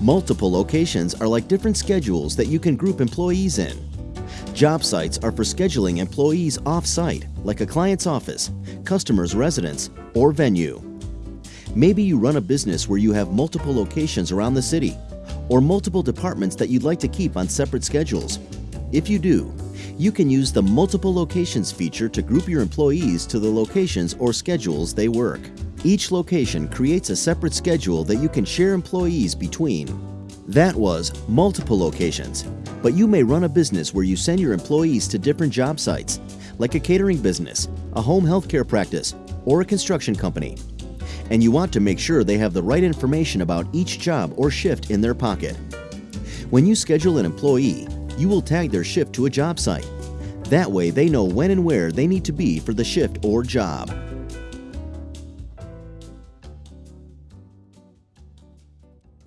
Multiple locations are like different schedules that you can group employees in. Job sites are for scheduling employees off-site, like a client's office, customer's residence, or venue. Maybe you run a business where you have multiple locations around the city, or multiple departments that you'd like to keep on separate schedules. If you do, you can use the Multiple Locations feature to group your employees to the locations or schedules they work. Each location creates a separate schedule that you can share employees between. That was multiple locations, but you may run a business where you send your employees to different job sites, like a catering business, a home healthcare practice, or a construction company. And you want to make sure they have the right information about each job or shift in their pocket. When you schedule an employee, you will tag their shift to a job site. That way they know when and where they need to be for the shift or job.